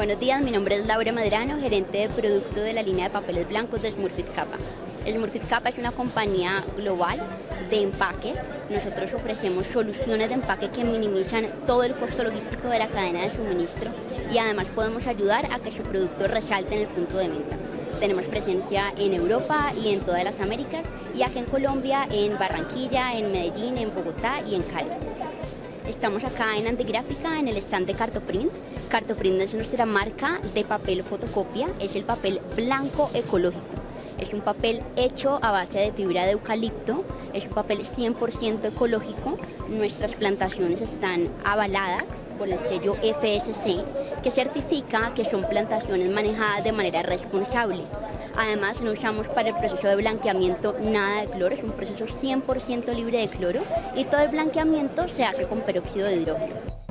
Buenos días, mi nombre es Laura Madrano, gerente de producto de la línea de papeles blancos de Smurfit Kappa. Smurfit Kappa es una compañía global de empaque. Nosotros ofrecemos soluciones de empaque que minimizan todo el costo logístico de la cadena de suministro y además podemos ayudar a que su producto resalte en el punto de venta. Tenemos presencia en Europa y en todas las Américas y aquí en Colombia, en Barranquilla, en Medellín, en Bogotá y en Cali. Estamos acá en Antigráfica en el stand de Cartoprint. Cartoprint es nuestra marca de papel fotocopia, es el papel blanco ecológico. Es un papel hecho a base de fibra de eucalipto, es un papel 100% ecológico. Nuestras plantaciones están avaladas por el sello FSC, que certifica que son plantaciones manejadas de manera responsable. Además, no usamos para el proceso de blanqueamiento nada de cloro, es un proceso 100% libre de cloro y todo el blanqueamiento se hace con peróxido de hidrógeno.